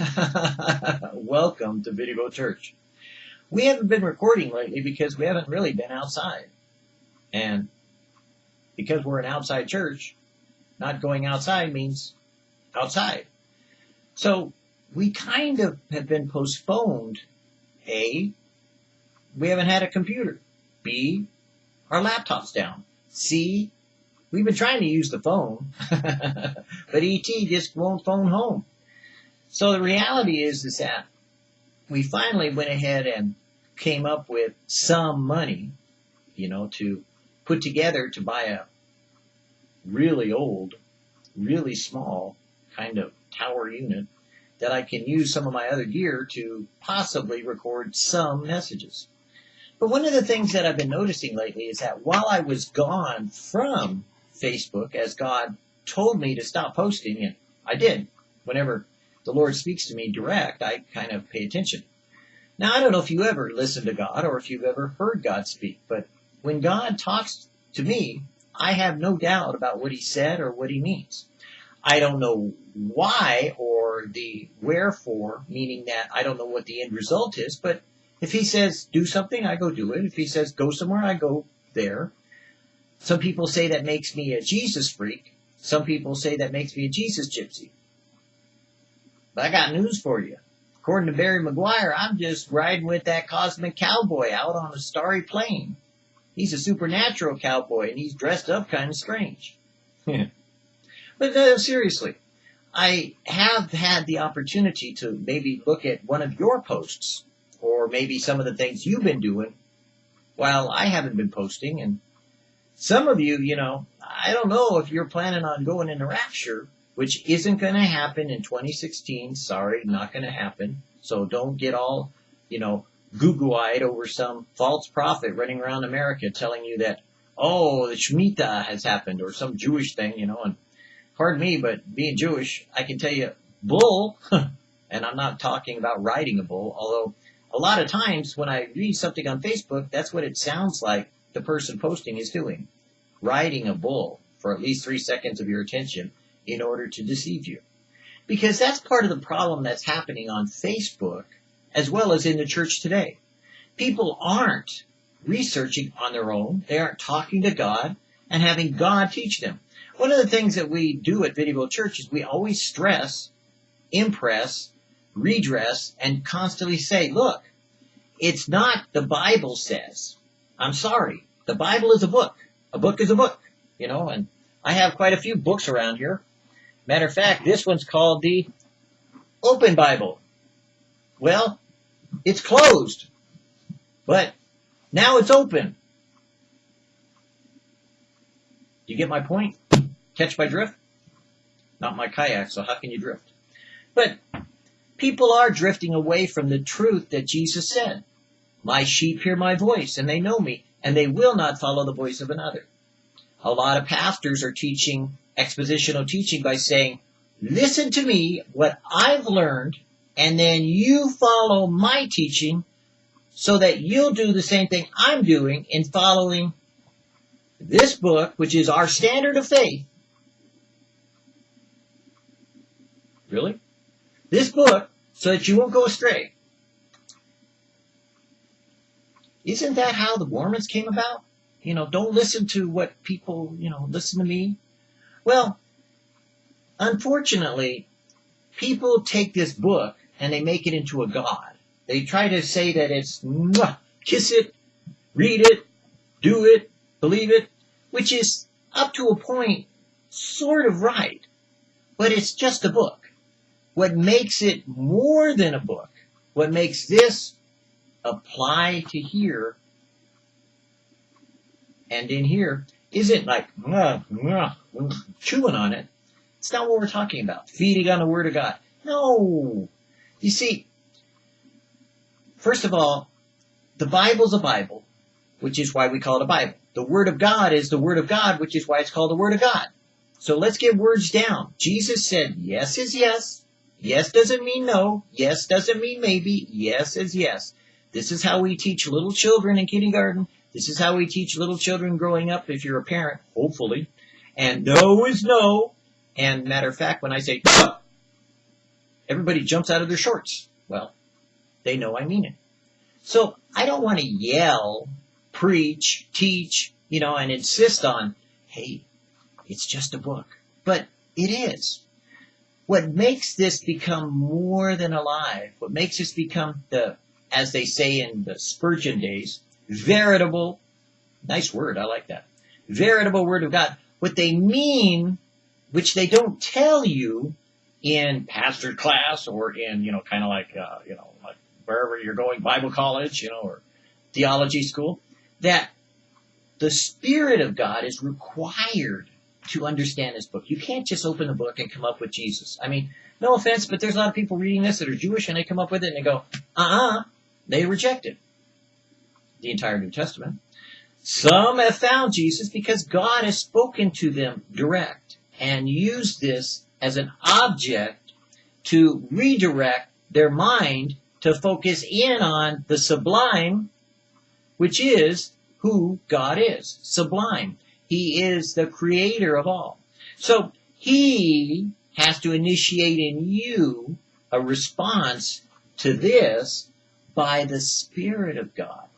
Welcome to Video Church. We haven't been recording lately because we haven't really been outside. And because we're an outside church, not going outside means outside. So we kind of have been postponed. A, we haven't had a computer. B, our laptop's down. C, we've been trying to use the phone, but ET just won't phone home. So the reality is, is that we finally went ahead and came up with some money, you know, to put together to buy a really old, really small kind of tower unit that I can use some of my other gear to possibly record some messages. But one of the things that I've been noticing lately is that while I was gone from Facebook, as God told me to stop posting, and I did, whenever the Lord speaks to me direct, I kind of pay attention. Now, I don't know if you ever listen to God or if you've ever heard God speak, but when God talks to me, I have no doubt about what he said or what he means. I don't know why or the wherefore, meaning that I don't know what the end result is, but if he says do something, I go do it. If he says go somewhere, I go there. Some people say that makes me a Jesus freak. Some people say that makes me a Jesus gypsy. But I got news for you. According to Barry McGuire, I'm just riding with that cosmic cowboy out on a starry plain. He's a supernatural cowboy and he's dressed up kind of strange. Hmm. but no, seriously, I have had the opportunity to maybe look at one of your posts or maybe some of the things you've been doing while I haven't been posting. And some of you, you know, I don't know if you're planning on going into rapture, which isn't going to happen in 2016. Sorry, not going to happen. So don't get all, you know, goo-goo-eyed over some false prophet running around America telling you that, oh, the Shemitah has happened or some Jewish thing, you know, and pardon me, but being Jewish, I can tell you, bull, and I'm not talking about riding a bull, although a lot of times when I read something on Facebook, that's what it sounds like the person posting is doing. Riding a bull for at least three seconds of your attention in order to deceive you. Because that's part of the problem that's happening on Facebook as well as in the church today. People aren't researching on their own. They aren't talking to God and having God teach them. One of the things that we do at Video Church is we always stress, impress, redress, and constantly say, look, it's not the Bible says. I'm sorry. The Bible is a book. A book is a book, you know, and I have quite a few books around here. Matter of fact, this one's called the Open Bible. Well, it's closed, but now it's open. Do you get my point? Catch my drift? Not my kayak, so how can you drift? But People are drifting away from the truth that Jesus said. My sheep hear my voice and they know me and they will not follow the voice of another. A lot of pastors are teaching expositional teaching by saying, listen to me, what I've learned, and then you follow my teaching so that you'll do the same thing I'm doing in following this book, which is our standard of faith. Really? This book so that you won't go astray. Isn't that how the Mormons came about? You know, don't listen to what people, you know, listen to me. Well, unfortunately, people take this book and they make it into a god. They try to say that it's kiss it, read it, do it, believe it, which is up to a point sort of right, but it's just a book. What makes it more than a book, what makes this apply to here and in here, isn't like chewing on it. It's not what we're talking about. Feeding on the Word of God. No. You see, first of all, the Bible's a Bible, which is why we call it a Bible. The Word of God is the Word of God, which is why it's called the Word of God. So let's get words down. Jesus said yes is yes, Yes doesn't mean no. Yes doesn't mean maybe. Yes is yes. This is how we teach little children in kindergarten. This is how we teach little children growing up if you're a parent, hopefully. And no is no. And matter of fact, when I say no, everybody jumps out of their shorts. Well, they know I mean it. So I don't want to yell, preach, teach, you know, and insist on, hey, it's just a book. But it is. What makes this become more than alive, what makes this become the, as they say in the Spurgeon days, veritable, nice word, I like that, veritable word of God. What they mean, which they don't tell you in pastor class or in, you know, kind of like, uh, you know, like wherever you're going, Bible college, you know, or theology school, that the Spirit of God is required to understand this book. You can't just open the book and come up with Jesus. I mean, no offense, but there's a lot of people reading this that are Jewish and they come up with it and they go, uh-uh, they reject it. The entire New Testament. Some have found Jesus because God has spoken to them direct and used this as an object to redirect their mind to focus in on the sublime, which is who God is. Sublime. He is the creator of all. So he has to initiate in you a response to this by the Spirit of God.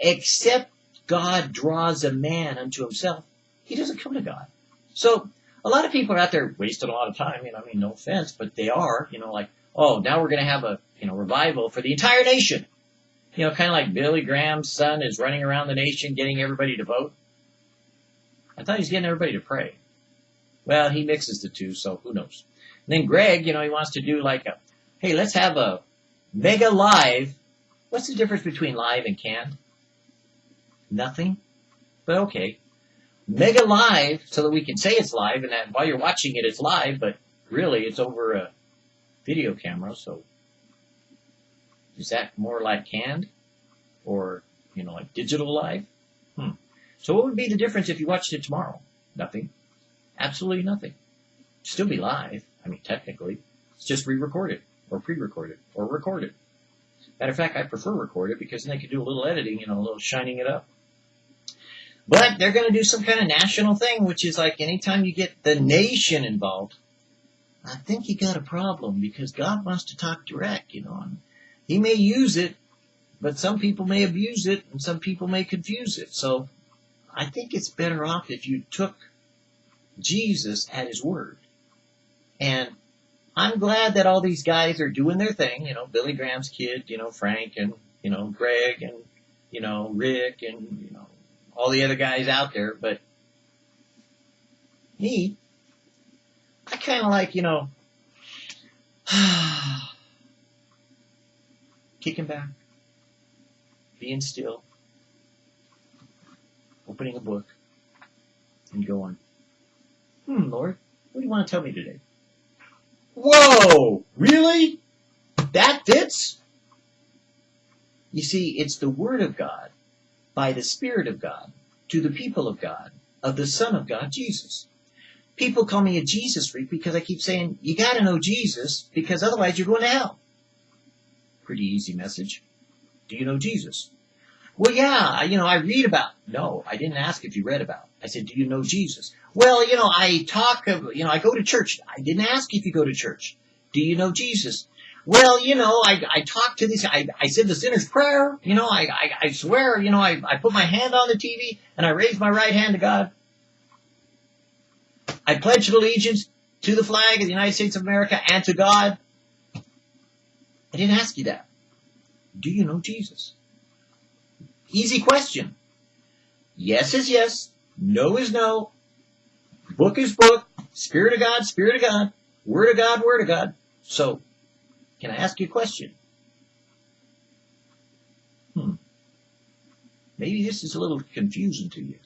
Except God draws a man unto himself, he doesn't come to God. So a lot of people are out there wasting a lot of time. You know, I mean, no offense, but they are. You know, like, oh, now we're going to have a you know revival for the entire nation. You know, kind of like Billy Graham's son is running around the nation getting everybody to vote. I thought he's getting everybody to pray. Well, he mixes the two, so who knows. And then Greg, you know, he wants to do like a, hey, let's have a mega live. What's the difference between live and canned? Nothing. But okay mega live so that we can say it's live and that while you're watching it, it's live, but really it's over a video camera. So is that more like canned or, you know, like digital live? Hmm. So what would be the difference if you watched it tomorrow? Nothing. Absolutely nothing. Still be live. I mean, technically, it's just re-recorded or pre-recorded or recorded. Matter of fact, I prefer recorded because then they can do a little editing, you know, a little shining it up. But they're going to do some kind of national thing, which is like anytime you get the nation involved, I think you got a problem because God wants to talk direct, you know. And he may use it, but some people may abuse it and some people may confuse it. So I think it's better off if you took Jesus at his word. And I'm glad that all these guys are doing their thing, you know, Billy Graham's kid, you know, Frank and, you know, Greg and, you know, Rick and, you know, all the other guys out there, but me, I kind of like, you know, kicking back, being still, opening a book, and going, hmm, Lord, what do you want to tell me today? Whoa! Really? That fits? You see, it's the Word of God by the Spirit of God to the people of God, of the Son of God, Jesus. People call me a Jesus freak because I keep saying, you gotta know Jesus because otherwise you're going to hell. Pretty easy message. Do you know Jesus? Well, yeah, you know, I read about. No, I didn't ask if you read about. I said, do you know Jesus? Well, you know, I talk, you know, I go to church. I didn't ask if you go to church. Do you know Jesus? Well, you know, I, I talked to these, I, I said the sinner's prayer, you know, I, I, I swear, you know, I, I put my hand on the TV and I raised my right hand to God. I pledged allegiance to the flag of the United States of America and to God. I didn't ask you that. Do you know Jesus? Easy question. Yes is yes. No is no. Book is book. Spirit of God, Spirit of God. Word of God, Word of God. So, can I ask you a question? Hmm. Maybe this is a little confusing to you.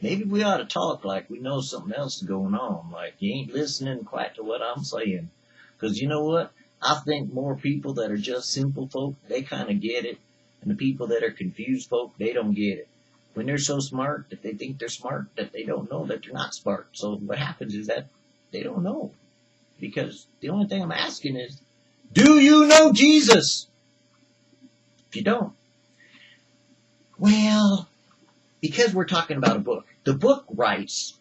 Maybe we ought to talk like we know something else is going on, like you ain't listening quite to what I'm saying. Because you know what? I think more people that are just simple folk, they kind of get it. And the people that are confused folk, they don't get it. When they're so smart that they think they're smart, that they don't know that they're not smart. So what happens is that they don't know. Because the only thing I'm asking is, do you know Jesus? If you don't, well, because we're talking about a book, the book writes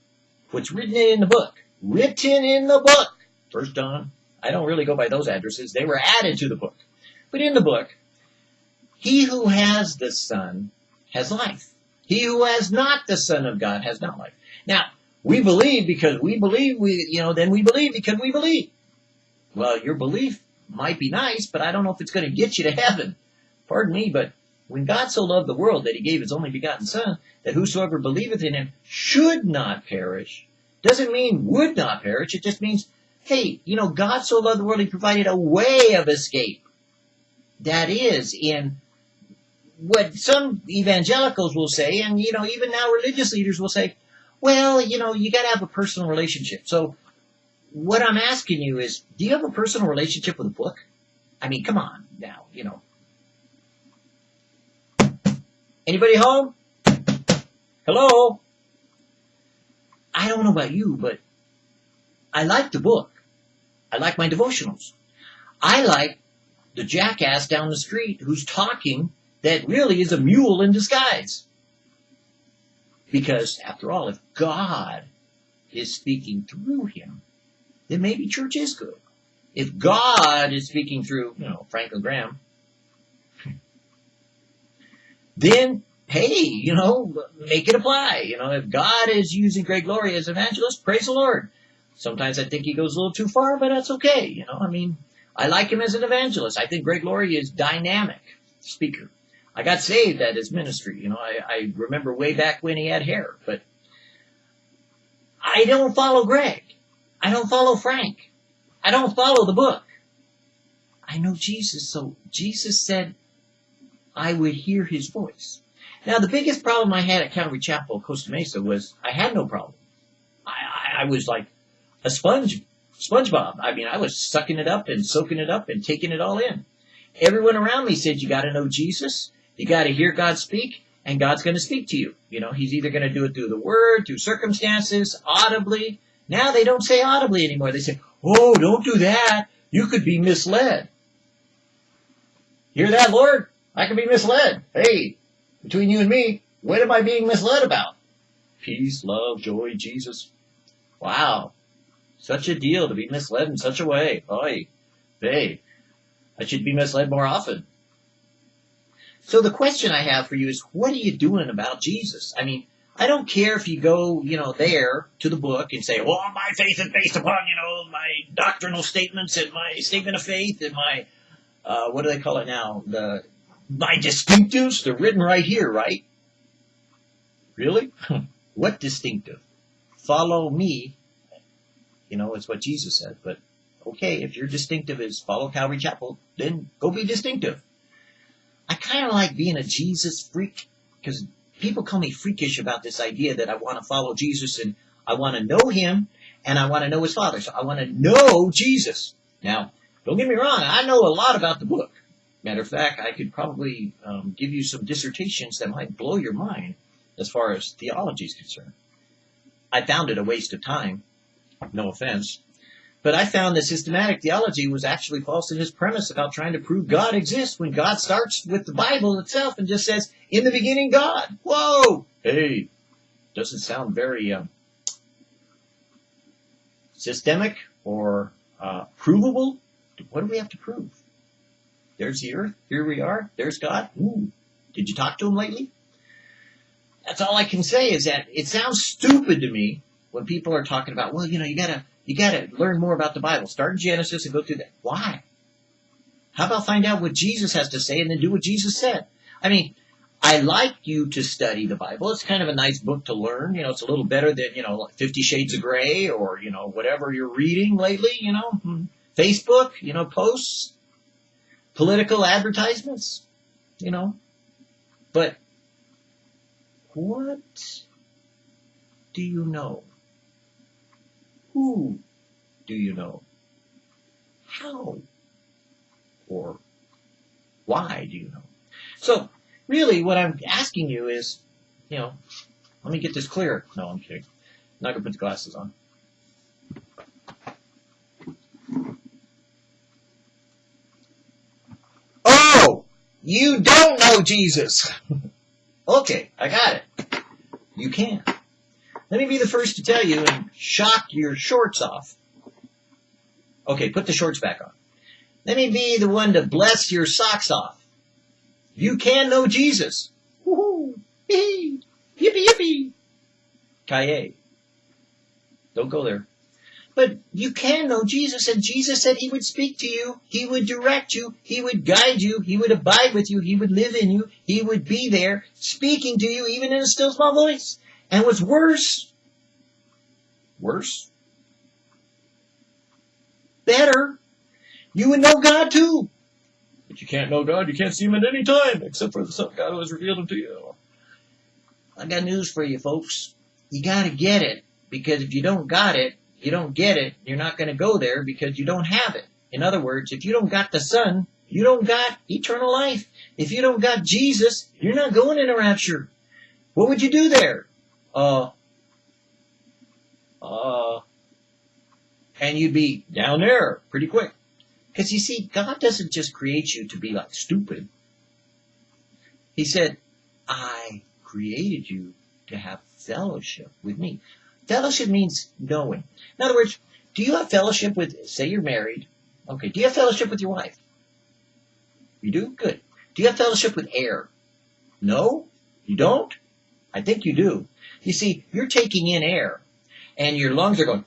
what's written in the book. Written in the book. First John. I don't really go by those addresses. They were added to the book. But in the book, he who has the Son has life. He who has not the Son of God has not life. Now, we believe because we believe we, you know, then we believe because we believe. Well, your belief might be nice, but I don't know if it's going to get you to heaven. Pardon me, but when God so loved the world that he gave his only begotten Son, that whosoever believeth in him should not perish, doesn't mean would not perish. It just means, hey, you know, God so loved the world, he provided a way of escape. That is in what some evangelicals will say, and you know, even now religious leaders will say, well, you know, you got to have a personal relationship. So, what I'm asking you is, do you have a personal relationship with a book? I mean, come on now, you know. Anybody home? Hello? I don't know about you, but I like the book. I like my devotionals. I like the jackass down the street who's talking that really is a mule in disguise. Because, after all, if God is speaking through him, then maybe church is good. If God is speaking through, you know, Franklin Graham, then hey, you know, make it apply. You know, if God is using Greg Laurie as evangelist, praise the Lord. Sometimes I think he goes a little too far, but that's okay. You know, I mean, I like him as an evangelist. I think Greg Laurie is dynamic speaker. I got saved at his ministry. You know, I, I remember way back when he had hair, but I don't follow Greg. I don't follow Frank. I don't follow the book. I know Jesus, so Jesus said I would hear his voice. Now, the biggest problem I had at Calvary Chapel, Costa Mesa, was I had no problem. I, I, I was like a sponge, SpongeBob. I mean, I was sucking it up and soaking it up and taking it all in. Everyone around me said, you got to know Jesus, you got to hear God speak, and God's going to speak to you. You know, He's either going to do it through the Word, through circumstances, audibly. Now they don't say audibly anymore. They say, oh, don't do that. You could be misled. Hear that, Lord? I could be misled. Hey, between you and me, what am I being misled about? Peace, love, joy, Jesus. Wow. Such a deal to be misled in such a way. Oy. Hey, I should be misled more often. So the question I have for you is, what are you doing about Jesus? I mean, I don't care if you go, you know, there to the book and say, well, my faith is based upon, you know, my doctrinal statements and my statement of faith and my, uh, what do they call it now? The, my distinctives, they're written right here, right? Really? what distinctive? Follow me. You know, it's what Jesus said. But okay, if your distinctive is follow Calvary Chapel, then go be distinctive. I kind of like being a Jesus freak because people call me freakish about this idea that I want to follow Jesus and I want to know him and I want to know his father. So I want to know Jesus. Now, don't get me wrong, I know a lot about the book. Matter of fact, I could probably um, give you some dissertations that might blow your mind as far as theology is concerned. I found it a waste of time, no offense, but I found that systematic theology was actually false in its premise about trying to prove God exists when God starts with the Bible itself and just says, in the beginning, God. Whoa! Hey, doesn't sound very um, systemic or uh, provable. What do we have to prove? There's the earth. Here we are. There's God. Ooh. Did you talk to him lately? That's all I can say is that it sounds stupid to me when people are talking about, well, you know, you gotta, you gotta learn more about the Bible. Start in Genesis and go through that. Why? How about find out what Jesus has to say and then do what Jesus said? I mean, I like you to study the Bible. It's kind of a nice book to learn. You know, it's a little better than, you know, Fifty Shades of Grey or, you know, whatever you're reading lately, you know, hmm. Facebook, you know, posts political advertisements, you know. But what do you know? Who do you know? How or why do you know? So, really, what I'm asking you is, you know, let me get this clear. No, I'm kidding. I'm not going to put the glasses on. Oh! You don't know Jesus. okay, I got it. You can. Let me be the first to tell you and shock your shorts off. Okay, put the shorts back on. Let me be the one to bless your socks off. You can know Jesus. Woohoo! Yippee! Yippee! Kaye. Don't go there. But you can know Jesus, and Jesus said he would speak to you, he would direct you, he would guide you, he would abide with you, he would live in you, he would be there, speaking to you even in a still small voice. And what's worse, worse, better, you would know God too. But you can't know God, you can't see him at any time, except for the Son of God who has revealed him to you. I got news for you folks. You gotta get it, because if you don't got it, you don't get it, you're not going to go there because you don't have it. In other words, if you don't got the Son, you don't got eternal life. If you don't got Jesus, you're not going in a rapture. What would you do there? Uh, uh, and you'd be down there pretty quick. Because you see, God doesn't just create you to be like stupid. He said, I created you to have fellowship with me. Fellowship means knowing. In other words, do you have fellowship with, say you're married. Okay, do you have fellowship with your wife? You do? Good. Do you have fellowship with air? No? You don't? I think you do. You see, you're taking in air, and your lungs are going,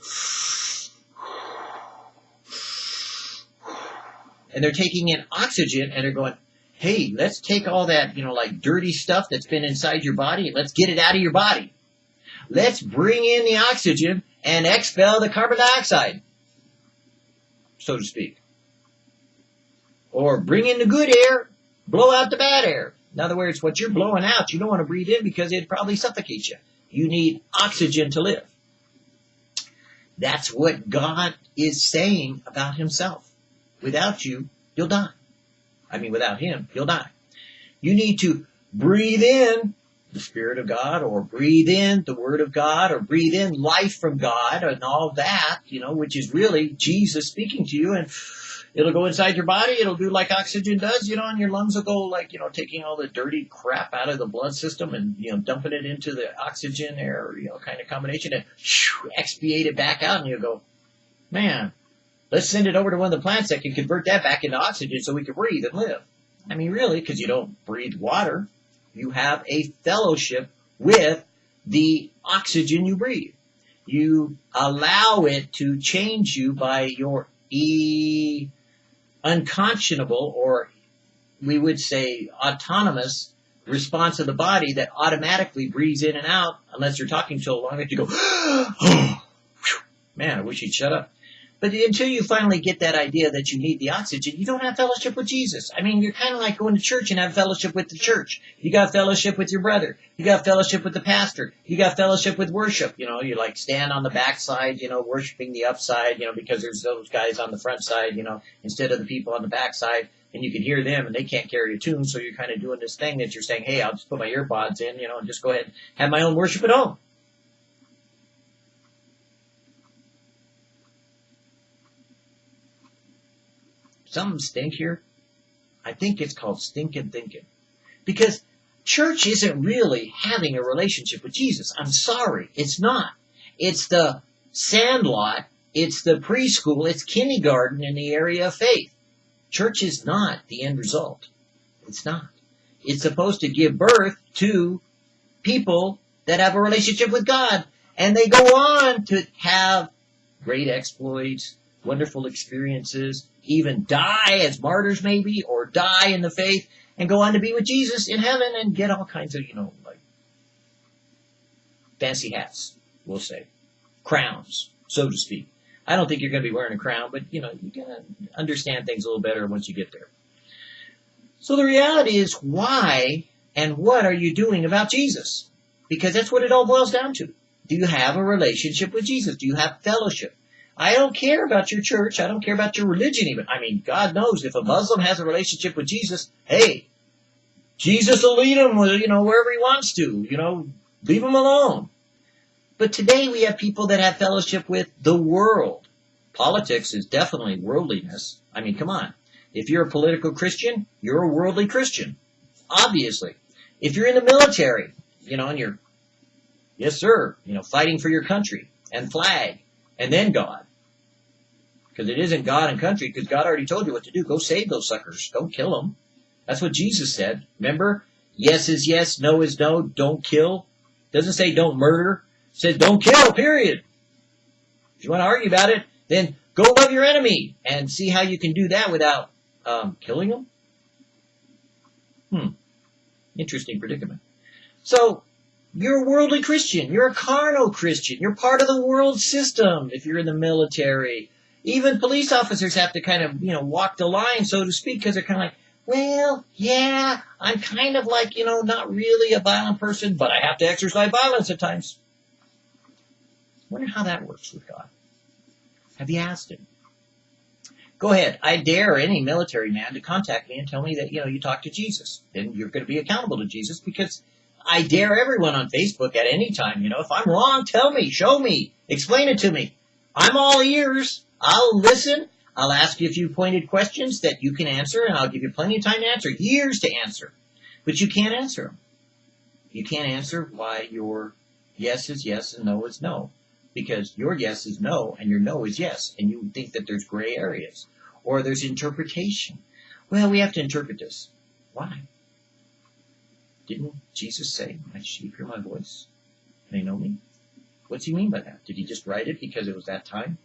and they're taking in oxygen, and they're going, hey, let's take all that, you know, like dirty stuff that's been inside your body, let's get it out of your body. Let's bring in the oxygen and expel the carbon dioxide, so to speak. Or bring in the good air, blow out the bad air. In other words, what you're blowing out, you don't want to breathe in because it'd probably suffocates you. You need oxygen to live. That's what God is saying about himself. Without you, you'll die. I mean, without him, you'll die. You need to breathe in the Spirit of God or breathe in the Word of God or breathe in life from God and all that, you know, which is really Jesus speaking to you and it'll go inside your body. It'll do like oxygen does, you know, and your lungs will go like, you know, taking all the dirty crap out of the blood system and, you know, dumping it into the oxygen air, you know, kind of combination and whew, expiate it back out and you'll go, man, let's send it over to one of the plants that can convert that back into oxygen so we can breathe and live. I mean, really, because you don't breathe water. You have a fellowship with the oxygen you breathe. You allow it to change you by your e unconscionable or we would say autonomous response of the body that automatically breathes in and out unless you're talking so long that you go, man, I wish he'd shut up. But until you finally get that idea that you need the oxygen, you don't have fellowship with Jesus. I mean, you're kind of like going to church and have fellowship with the church. You got fellowship with your brother. You got fellowship with the pastor. You got fellowship with worship. You know, you like stand on the backside, you know, worshiping the upside, you know, because there's those guys on the front side, you know, instead of the people on the backside. And you can hear them and they can't carry a tune. So you're kind of doing this thing that you're saying, hey, I'll just put my earbuds in, you know, and just go ahead and have my own worship at home. Something stink here? I think it's called stinking thinking. Because church isn't really having a relationship with Jesus. I'm sorry. It's not. It's the sandlot. It's the preschool. It's kindergarten in the area of faith. Church is not the end result. It's not. It's supposed to give birth to people that have a relationship with God. And they go on to have great exploits, wonderful experiences, even die as martyrs maybe, or die in the faith and go on to be with Jesus in heaven and get all kinds of, you know, like fancy hats, we'll say. Crowns, so to speak. I don't think you're going to be wearing a crown, but you know, you're going to understand things a little better once you get there. So the reality is why and what are you doing about Jesus? Because that's what it all boils down to. Do you have a relationship with Jesus? Do you have fellowship? I don't care about your church. I don't care about your religion even. I mean, God knows if a Muslim has a relationship with Jesus, hey, Jesus will lead him, you know, wherever he wants to, you know, leave him alone. But today we have people that have fellowship with the world. Politics is definitely worldliness. I mean, come on. If you're a political Christian, you're a worldly Christian. Obviously. If you're in the military, you know, and you're, yes sir, you know, fighting for your country and flag and then God. Because it isn't God and country, because God already told you what to do. Go save those suckers. Don't kill them. That's what Jesus said. Remember? Yes is yes, no is no. Don't kill. Doesn't say don't murder. It says don't kill, period. If you want to argue about it, then go love your enemy and see how you can do that without um, killing them. Hmm. Interesting predicament. So, you're a worldly Christian. You're a carnal Christian. You're part of the world system if you're in the military. Even police officers have to kind of, you know, walk the line, so to speak, because they're kind of like, well, yeah, I'm kind of like, you know, not really a violent person, but I have to exercise violence at times. Wonder how that works with God. Have you asked him? Go ahead. I dare any military man to contact me and tell me that, you know, you talked to Jesus. Then you're going to be accountable to Jesus because I dare everyone on Facebook at any time, you know, if I'm wrong, tell me, show me, explain it to me. I'm all ears. I'll listen. I'll ask you a few pointed questions that you can answer, and I'll give you plenty of time to answer, years to answer. But you can't answer them. You can't answer why your yes is yes and no is no because your yes is no and your no is yes, and you think that there's gray areas or there's interpretation. Well, we have to interpret this. Why? Didn't Jesus say, My sheep hear my voice? They know me? What's he mean by that? Did he just write it because it was that time?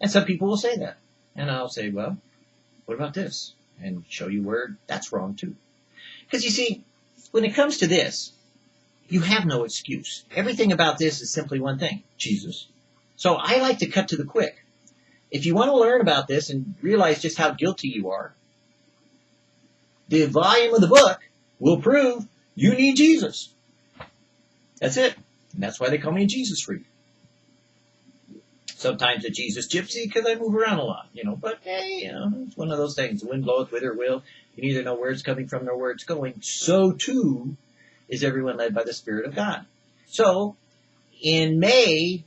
And some people will say that. And I'll say, Well, what about this? And show you where that's wrong too. Because you see, when it comes to this, you have no excuse. Everything about this is simply one thing Jesus. So I like to cut to the quick. If you want to learn about this and realize just how guilty you are, the volume of the book will prove you need Jesus. That's it. And that's why they call me a Jesus freak. Sometimes a Jesus gypsy because I move around a lot, you know. But hey, you know, it's one of those things. The wind bloweth whither it will. You neither know where it's coming from nor where it's going. So too is everyone led by the Spirit of God. So in May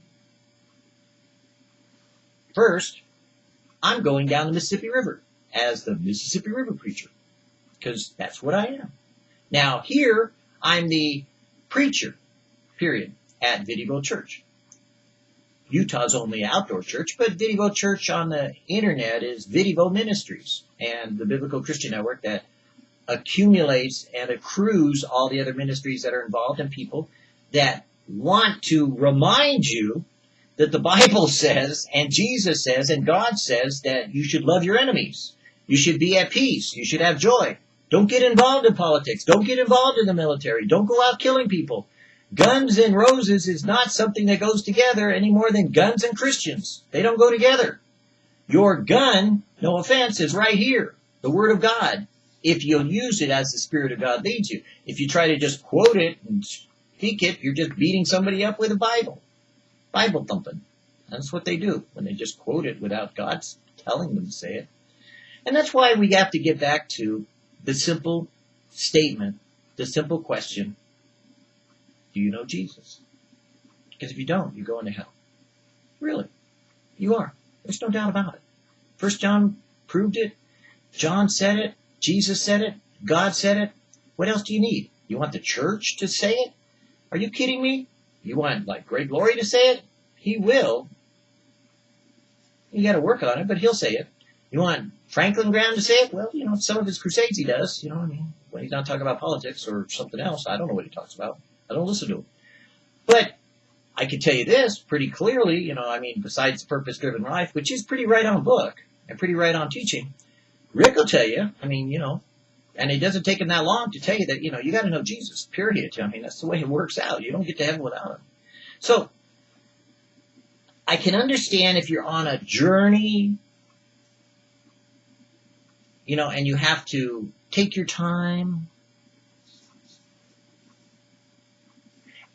First, I'm going down the Mississippi River as the Mississippi River preacher because that's what I am. Now here, I'm the preacher, period, at Vidivo Church. Utah's only outdoor church, but Vidivo Church on the internet is Vidivo Ministries and the Biblical Christian Network that accumulates and accrues all the other ministries that are involved and people that want to remind you that the Bible says and Jesus says and God says that you should love your enemies. You should be at peace. You should have joy. Don't get involved in politics. Don't get involved in the military. Don't go out killing people. Guns and roses is not something that goes together any more than guns and Christians. They don't go together. Your gun, no offense, is right here. The Word of God. If you'll use it as the Spirit of God leads you. If you try to just quote it and speak it, you're just beating somebody up with a Bible. Bible thumping. That's what they do when they just quote it without God telling them to say it. And that's why we have to get back to the simple statement, the simple question, do you know Jesus? Because if you don't, you're going to hell. Really. You are. There's no doubt about it. First John proved it. John said it. Jesus said it. God said it. What else do you need? You want the church to say it? Are you kidding me? You want like Greg Laurie to say it? He will. You got to work on it, but he'll say it. You want Franklin Graham to say it? Well, you know, some of his crusades he does. You know, what I mean, when he's not talking about politics or something else, I don't know what he talks about. I don't listen to him. But I can tell you this pretty clearly. You know, I mean, besides purpose-driven life, which is pretty right on book and pretty right on teaching, Rick will tell you. I mean, you know, and it doesn't take him that long to tell you that, you know, you got to know Jesus, period. I mean, that's the way it works out. You don't get to heaven without him. So, I can understand if you're on a journey, you know, and you have to take your time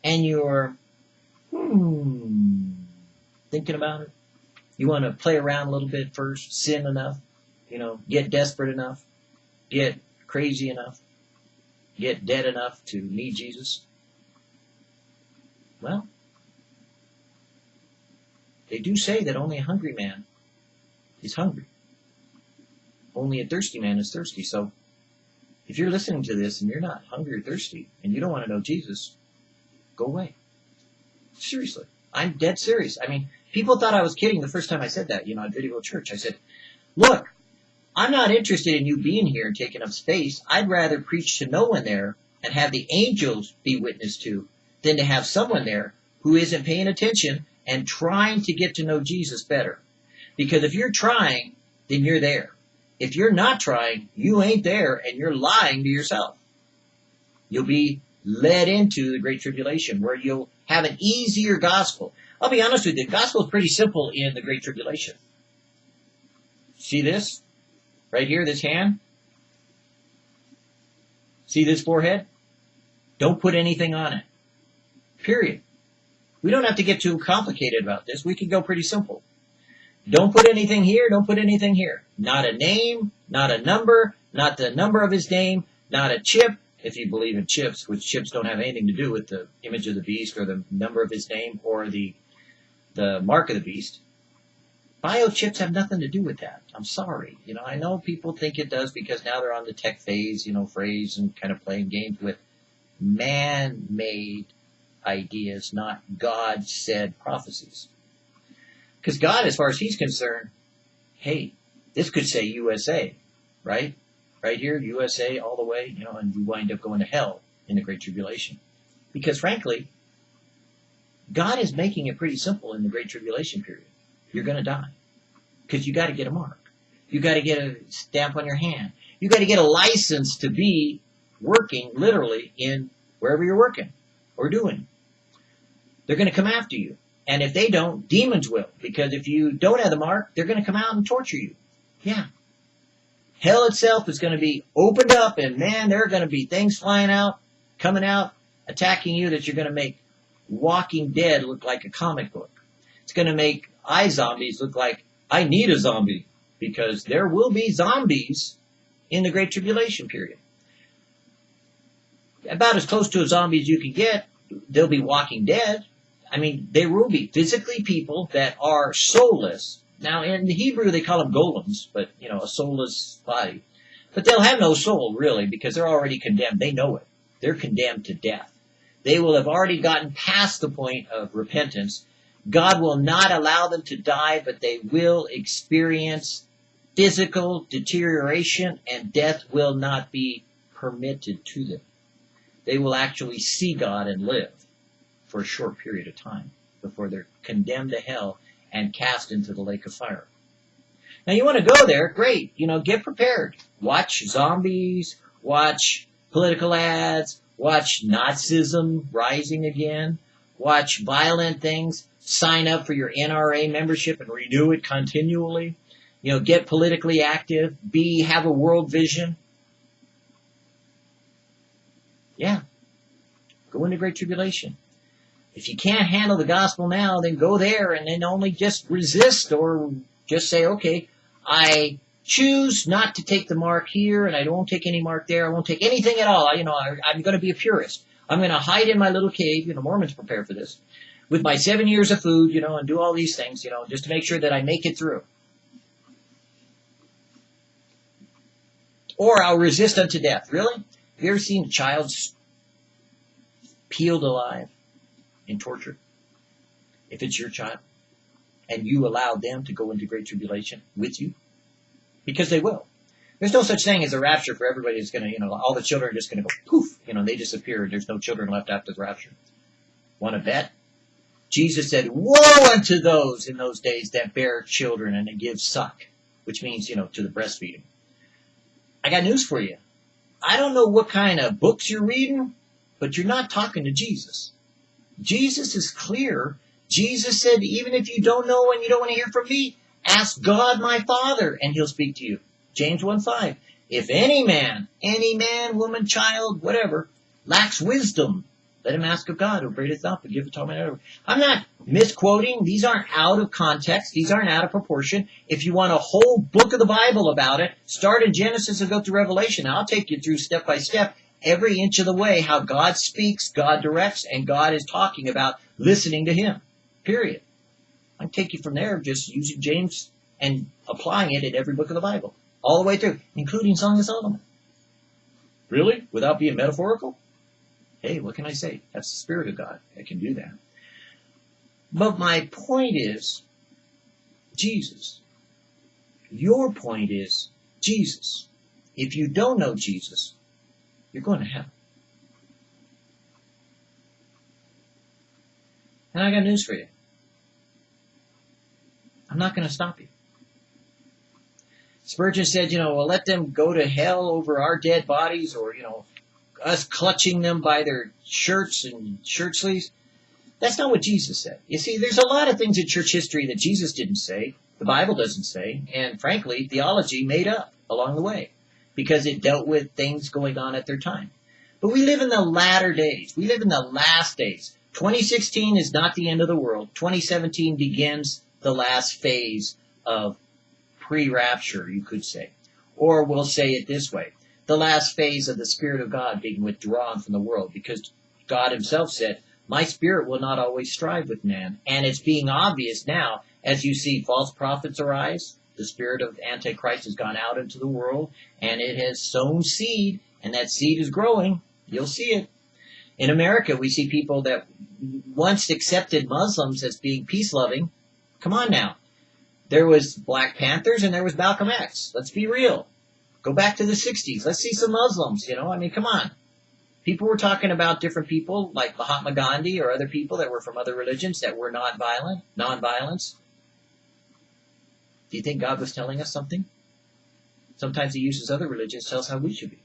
and you're, hmm, thinking about it. You want to play around a little bit first, sin enough, you know, get desperate enough, get crazy enough, get dead enough to need Jesus? Well, they do say that only a hungry man is hungry. Only a thirsty man is thirsty. So if you're listening to this and you're not hungry or thirsty and you don't want to know Jesus, go away. Seriously. I'm dead serious. I mean, People thought I was kidding the first time I said that, you know, at Video Church. I said, look, I'm not interested in you being here and taking up space. I'd rather preach to no one there and have the angels be witness to than to have someone there who isn't paying attention and trying to get to know Jesus better. Because if you're trying, then you're there. If you're not trying, you ain't there and you're lying to yourself. You'll be led into the Great Tribulation where you'll have an easier gospel. I'll be honest with you, the gospel is pretty simple in the Great Tribulation. See this? Right here, this hand? See this forehead? Don't put anything on it. Period. We don't have to get too complicated about this. We can go pretty simple. Don't put anything here, don't put anything here. Not a name, not a number, not the number of his name, not a chip, if you believe in chips, which chips don't have anything to do with the image of the beast or the number of his name or the the mark of the beast. Biochips have nothing to do with that. I'm sorry. You know, I know people think it does because now they're on the tech phase, you know, phrase and kind of playing games with man-made ideas, not God said prophecies. Because God, as far as he's concerned, hey, this could say USA, right? Right here, USA all the way, you know, and we wind up going to hell in the Great Tribulation. Because frankly, God is making it pretty simple in the Great Tribulation period. You're going to die. Because you got to get a mark. You got to get a stamp on your hand. You got to get a license to be working literally in wherever you're working or doing. They're going to come after you. And if they don't, demons will. Because if you don't have the mark, they're going to come out and torture you. Yeah. Hell itself is going to be opened up and man, there are going to be things flying out, coming out, attacking you that you're going to make Walking Dead look like a comic book. It's going to make I zombies look like I need a zombie because there will be zombies in the Great Tribulation period. About as close to a zombie as you can get, they'll be walking dead. I mean, there will be physically people that are soulless. Now, in the Hebrew, they call them golems, but, you know, a soulless body. But they'll have no soul, really, because they're already condemned. They know it. They're condemned to death. They will have already gotten past the point of repentance. God will not allow them to die, but they will experience physical deterioration, and death will not be permitted to them. They will actually see God and live for a short period of time before they're condemned to hell and cast into the lake of fire. Now you want to go there, great. You know, get prepared. Watch zombies, watch political ads, watch Nazism rising again, watch violent things, sign up for your NRA membership and renew it continually. You know, get politically active, be, have a world vision. Yeah. Go into Great Tribulation. If you can't handle the gospel now, then go there and then only just resist or just say, okay, I choose not to take the mark here and I don't take any mark there. I won't take anything at all. I, you know, I, I'm going to be a purist. I'm going to hide in my little cave. You know, Mormons prepare for this with my seven years of food, you know, and do all these things, you know, just to make sure that I make it through. Or I'll resist unto death. Really? Have you ever seen a child peeled alive? In torture. If it's your child and you allow them to go into great tribulation with you because they will. There's no such thing as a rapture for everybody that's going to you know all the children are just going to go poof you know they disappear. There's no children left after the rapture. Want to bet? Jesus said woe unto those in those days that bear children and give suck which means you know to the breastfeeding. I got news for you. I don't know what kind of books you're reading but you're not talking to jesus Jesus is clear. Jesus said, even if you don't know and you don't want to hear from me, ask God my Father and he'll speak to you. James 1 5. If any man, any man, woman, child, whatever, lacks wisdom, let him ask of God who bringeth up and give it to him. I'm not misquoting. These aren't out of context. These aren't out of proportion. If you want a whole book of the Bible about it, start in Genesis and go through Revelation. I'll take you through step by step every inch of the way how God speaks, God directs, and God is talking about listening to Him. Period. I take you from there just using James and applying it in every book of the Bible. All the way through, including Song of Solomon. Really? Without being metaphorical? Hey, what can I say? That's the Spirit of God that can do that. But my point is Jesus. Your point is Jesus. If you don't know Jesus, you're going to hell. And I got news for you. I'm not going to stop you. Spurgeon said, you know, well, let them go to hell over our dead bodies or, you know, us clutching them by their shirts and shirt sleeves. That's not what Jesus said. You see, there's a lot of things in church history that Jesus didn't say, the Bible doesn't say, and frankly, theology made up along the way because it dealt with things going on at their time. But we live in the latter days. We live in the last days. 2016 is not the end of the world. 2017 begins the last phase of pre-rapture, you could say. Or we'll say it this way. The last phase of the Spirit of God being withdrawn from the world because God himself said, my spirit will not always strive with man. And it's being obvious now as you see false prophets arise. The spirit of Antichrist has gone out into the world and it has sown seed and that seed is growing. You'll see it. In America, we see people that once accepted Muslims as being peace loving. Come on now. There was Black Panthers and there was Malcolm X. Let's be real. Go back to the 60s. Let's see some Muslims, you know? I mean, come on. People were talking about different people like Mahatma Gandhi or other people that were from other religions that were not violent, non-violence. Do you think God was telling us something? Sometimes he uses other religions to tell us how we should be.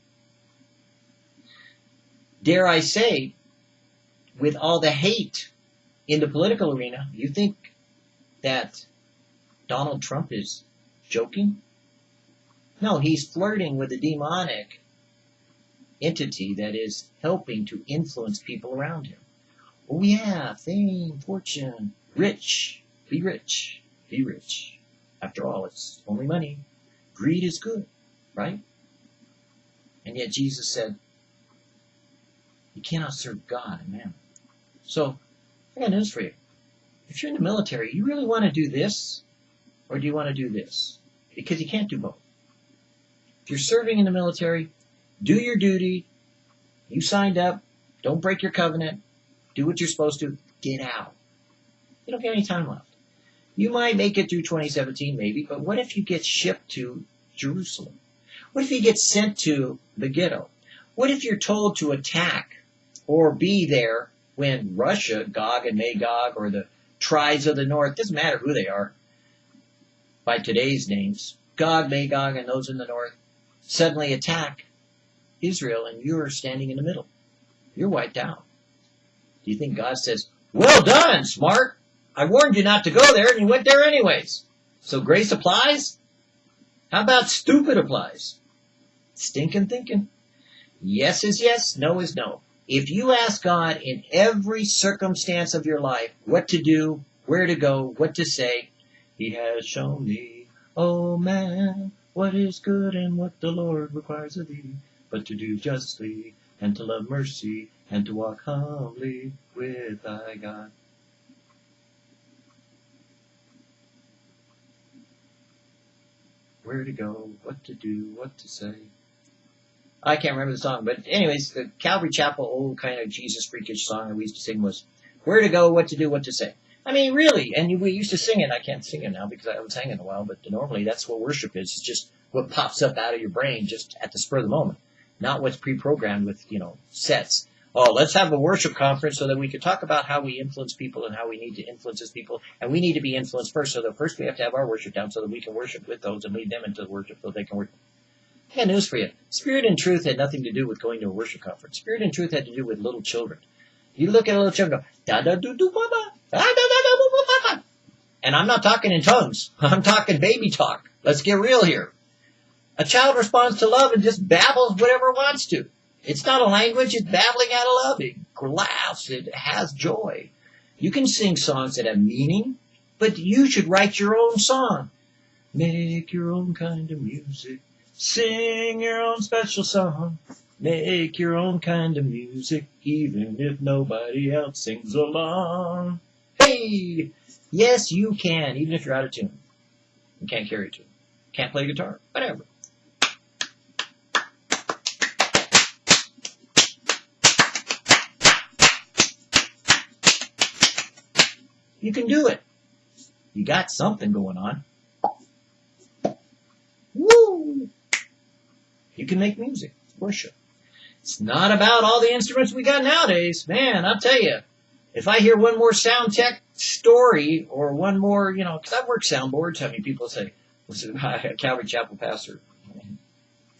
Dare I say, with all the hate in the political arena, you think that Donald Trump is joking? No, he's flirting with a demonic entity that is helping to influence people around him. Oh yeah, fame, fortune, rich, be rich, be rich. After all, it's only money. Greed is good, right? And yet Jesus said, you cannot serve God and mammon. So, I got news for you. If you're in the military, you really want to do this, or do you want to do this? Because you can't do both. If you're serving in the military, do your duty. You signed up. Don't break your covenant. Do what you're supposed to. Get out. You don't get any time left. You might make it through 2017, maybe, but what if you get shipped to Jerusalem? What if you get sent to the ghetto? What if you're told to attack or be there when Russia, Gog and Magog, or the tribes of the north, doesn't matter who they are, by today's names, Gog, Magog, and those in the north, suddenly attack Israel and you're standing in the middle. You're wiped out. Do you think God says, well done, smart. I warned you not to go there and you went there anyways. So grace applies? How about stupid applies? Stinking thinking. Yes is yes, no is no. If you ask God in every circumstance of your life what to do, where to go, what to say, He has shown me, oh man, what is good and what the Lord requires of thee but to do justly, and to love mercy, and to walk humbly with thy God. Where to go, what to do, what to say. I can't remember the song, but anyways, the Calvary Chapel old kind of Jesus freakish song that we used to sing was where to go, what to do, what to say. I mean, really, and we used to sing it. I can't sing it now because I was hanging in a while, but normally that's what worship is. It's just what pops up out of your brain just at the spur of the moment not what's pre-programmed with, you know, sets. Oh, let's have a worship conference so that we can talk about how we influence people and how we need to influence those people. And we need to be influenced first. So that first we have to have our worship down so that we can worship with those and lead them into the worship so they can work. I news for you. Spirit and truth had nothing to do with going to a worship conference. Spirit and truth had to do with little children. You look at a little children go, da da do do ba, da da da da ba And I'm not talking in tongues. I'm talking baby talk. Let's get real here. A child responds to love and just babbles whatever it wants to. It's not a language, it's babbling out of love. It laughs, it has joy. You can sing songs that have meaning, but you should write your own song. Make your own kind of music. Sing your own special song. Make your own kind of music, even if nobody else sings along. Hey! Yes, you can, even if you're out of tune. You can't carry a tune. Can't play guitar. Whatever. You can do it. You got something going on. Woo! You can make music, worship. It's not about all the instruments we got nowadays. Man, I'll tell you, if I hear one more sound tech story or one more, you know, because I've worked soundboards, how many people say, listen, a Calvary Chapel pastor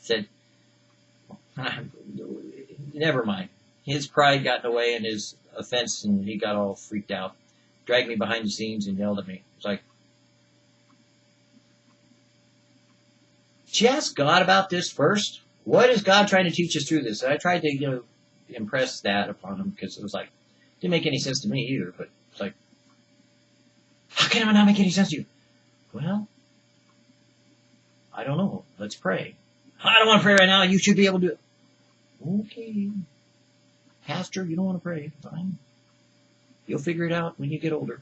said, never mind. His pride got in the way and his offense, and he got all freaked out, dragged me behind the scenes and yelled at me. It's like, did you ask God about this first? What is God trying to teach us through this? And I tried to, you know, impress that upon him because it was like, didn't make any sense to me either, but it's like, how can it not make any sense to you? Well, I don't know. Let's pray. I don't want to pray right now. You should be able to. Okay. Pastor, you don't want to pray. Fine. You'll figure it out when you get older.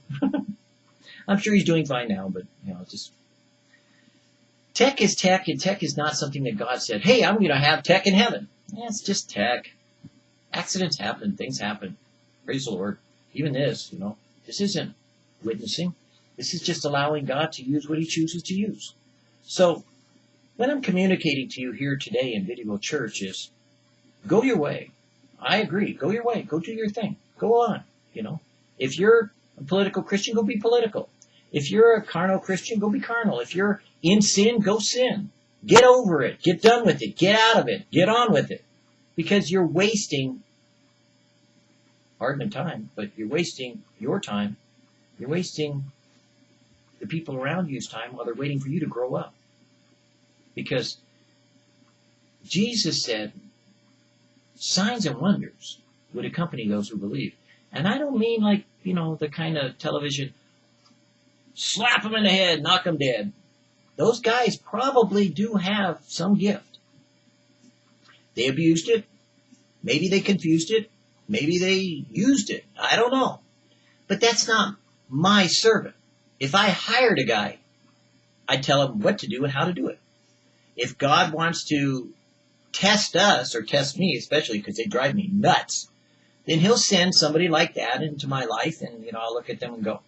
I'm sure he's doing fine now, but you know, just tech is tech, and tech is not something that God said, "Hey, I'm going to have tech in heaven." Yeah, it's just tech. Accidents happen, things happen. Praise the Lord. Even this, you know, this isn't witnessing. This is just allowing God to use what He chooses to use. So, when I'm communicating to you here today in Video Church, is go your way. I agree. Go your way. Go do your thing. Go on. You know, if you're a political Christian, go be political. If you're a carnal Christian, go be carnal. If you're in sin, go sin. Get over it. Get done with it. Get out of it. Get on with it. Because you're wasting, pardon time, but you're wasting your time. You're wasting the people around you's time while they're waiting for you to grow up. Because Jesus said, signs and wonders would accompany those who believe. And I don't mean like, you know, the kind of television, slap them in the head, knock them dead. Those guys probably do have some gift. They abused it. Maybe they confused it. Maybe they used it. I don't know. But that's not my servant. If I hired a guy, I'd tell him what to do and how to do it. If God wants to test us or test me, especially because they drive me nuts, then he'll send somebody like that into my life and, you know, I'll look at them and go,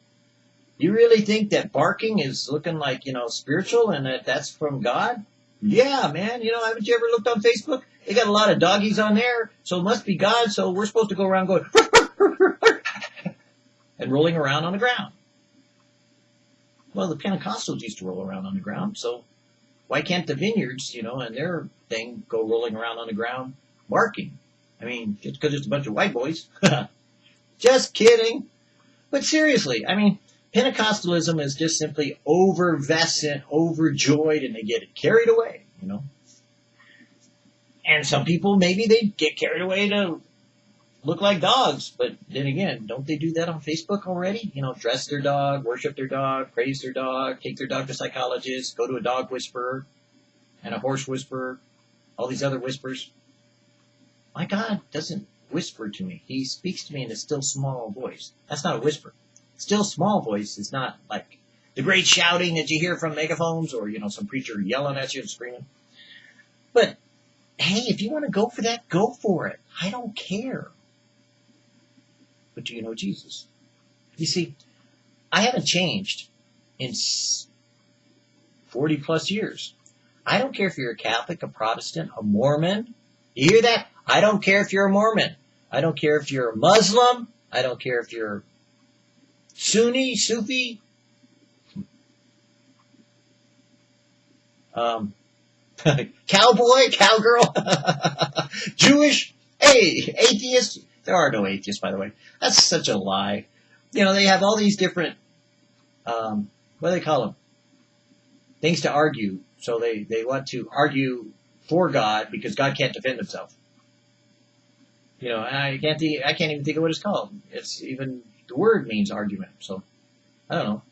you really think that barking is looking like, you know, spiritual and that that's from God? Hmm. Yeah, man. You know, haven't you ever looked on Facebook? They got a lot of doggies on there, so it must be God. So we're supposed to go around going and rolling around on the ground. Well, the Pentecostals used to roll around on the ground, so why can't the vineyards, you know, and their thing go rolling around on the ground barking? I mean, just because it's a bunch of white boys. just kidding. But seriously, I mean, Pentecostalism is just simply overvescent, overjoyed, and they get carried away, you know. And some people, maybe they get carried away to look like dogs. But then again, don't they do that on Facebook already? You know, dress their dog, worship their dog, praise their dog, take their dog to psychologists, go to a dog whisperer and a horse whisperer, all these other whispers. My God doesn't whisper to me. He speaks to me in a still small voice. That's not a whisper. Still small voice is not like the great shouting that you hear from megaphones or, you know, some preacher yelling at you and screaming. But hey, if you want to go for that, go for it. I don't care. But do you know Jesus? You see, I haven't changed in 40 plus years. I don't care if you're a Catholic, a Protestant, a Mormon, you hear that? I don't care if you're a Mormon. I don't care if you're a Muslim. I don't care if you're Sunni, Sufi. Um, cowboy, cowgirl, Jewish, hey, atheist. There are no atheists, by the way. That's such a lie. You know, they have all these different, um, what do they call them? Things to argue. So they, they want to argue for God because God can't defend himself. You know, I can't I can't even think of what it's called. It's even the word means argument. So I don't know.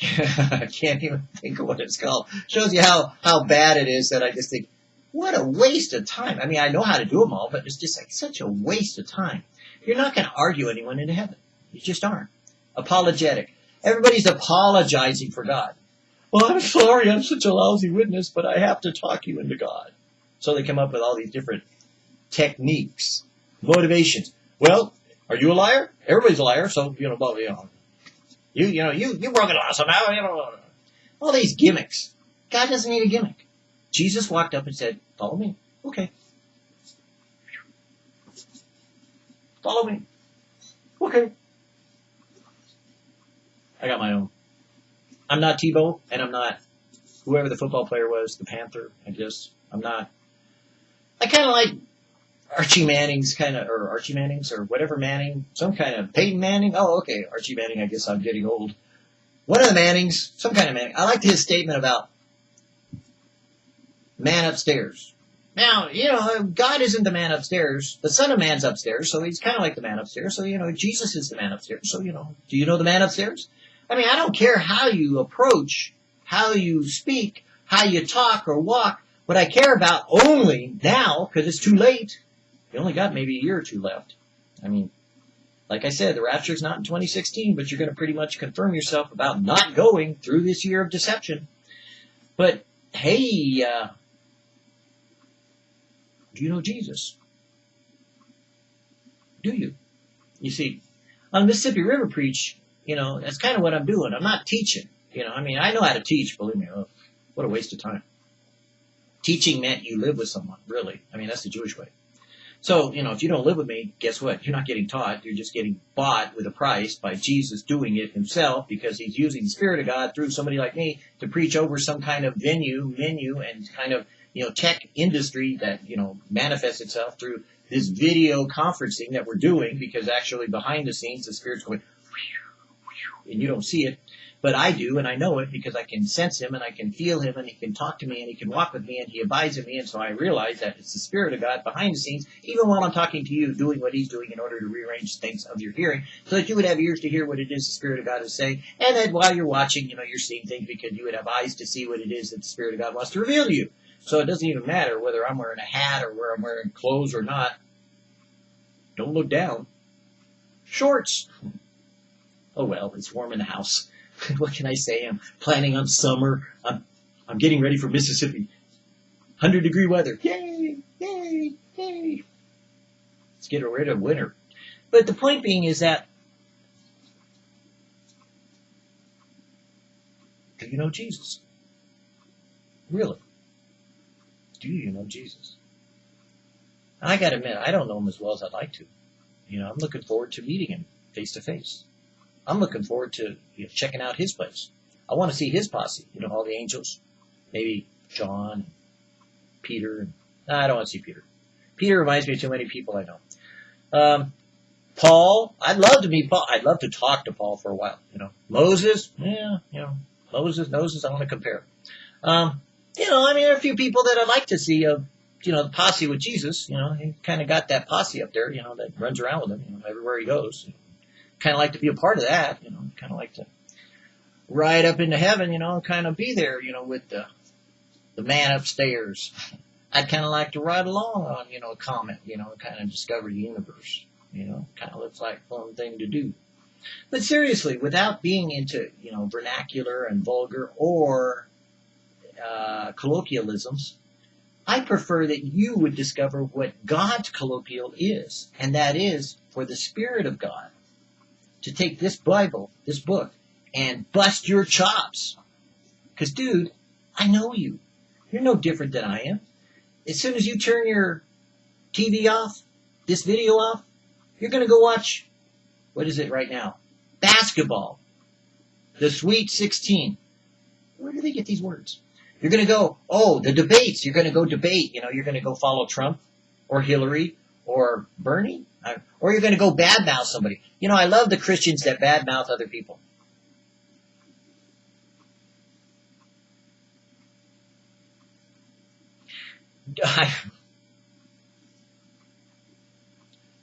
I can't even think of what it's called. Shows you how how bad it is that I just think, what a waste of time. I mean, I know how to do them all, but it's just like such a waste of time. You're not going to argue anyone into heaven. You just aren't. Apologetic. Everybody's apologizing for God. Well, I'm sorry, I'm such a lousy witness, but I have to talk you into God. So they come up with all these different techniques, motivations. Well, are you a liar? Everybody's a liar, so, you know, well, you know. You, you know, you, you broke the law somehow. You know, all these gimmicks. God doesn't need a gimmick. Jesus walked up and said, follow me. Okay. Follow me. Okay. I got my own. I'm not Tebow, and I'm not whoever the football player was, the Panther, I guess. I'm not. I kind of like Archie Manning's kind of, or Archie Manning's, or whatever Manning, some kind of Peyton Manning. Oh, okay, Archie Manning. I guess I'm getting old. One of the Mannings, some kind of Manning. I liked his statement about man upstairs. Now, you know, uh, God isn't the man upstairs. The Son of Man's upstairs, so he's kind of like the man upstairs. So, you know, Jesus is the man upstairs. So, you know, do you know the man upstairs? I mean, I don't care how you approach, how you speak, how you talk or walk. What I care about only now, because it's too late, you only got maybe a year or two left. I mean, like I said, the rapture's not in 2016, but you're going to pretty much confirm yourself about not going through this year of deception. But hey, uh, do you know Jesus? Do you? You see, on Mississippi River Preach, you know, that's kind of what I'm doing. I'm not teaching. You know, I mean, I know how to teach, believe me. Oh, what a waste of time. Teaching meant you live with someone, really. I mean, that's the Jewish way. So, you know, if you don't live with me, guess what? You're not getting taught. You're just getting bought with a price by Jesus doing it himself because he's using the Spirit of God through somebody like me to preach over some kind of venue, menu, and kind of you know, tech industry that, you know, manifests itself through this video conferencing that we're doing because actually behind the scenes the spirit's going and you don't see it but I do and I know it because I can sense him and I can feel him and he can talk to me and he can walk with me and he abides in me and so I realize that it's the spirit of God behind the scenes even while I'm talking to you doing what he's doing in order to rearrange things of your hearing so that you would have ears to hear what it is the spirit of God is saying and that while you're watching you know you're seeing things because you would have eyes to see what it is that the spirit of God wants to reveal to you so it doesn't even matter whether I'm wearing a hat or where I'm wearing clothes or not. Don't look down. Shorts. Oh well, it's warm in the house. what can I say? I'm planning on summer. I'm, I'm getting ready for Mississippi. 100 degree weather. Yay! Yay! Yay! Let's get rid of winter. But the point being is that do you know Jesus? Really? do you know Jesus? I got to admit, I don't know him as well as I'd like to. You know, I'm looking forward to meeting him face to face. I'm looking forward to you know, checking out his place. I want to see his posse. You know, all the angels, maybe John, Peter. And, I don't want to see Peter. Peter reminds me of too many people I know. Um, Paul, I'd love to meet Paul. I'd love to talk to Paul for a while. You know, Moses, yeah, you know, Moses, Moses. I want to compare. Um, you know, I mean, there are a few people that I'd like to see, uh, you know, the posse with Jesus. You know, he kind of got that posse up there, you know, that runs around with him, you know, everywhere he goes. Kind of like to be a part of that, you know, kind of like to ride up into heaven, you know, kind of be there, you know, with the the man upstairs. I'd kind of like to ride along on, you know, a comet, you know, kind of discover the universe. You know, kind of looks like fun thing to do. But seriously, without being into, you know, vernacular and vulgar or uh, colloquialisms, I prefer that you would discover what God's colloquial is, and that is for the Spirit of God to take this Bible, this book, and bust your chops. Because, dude, I know you. You're no different than I am. As soon as you turn your TV off, this video off, you're going to go watch, what is it right now? Basketball. The Sweet 16. Where do they get these words? You're going to go, oh, the debates. You're going to go debate. You know, you're going to go follow Trump or Hillary or Bernie, or you're going to go badmouth somebody. You know, I love the Christians that badmouth other people. I,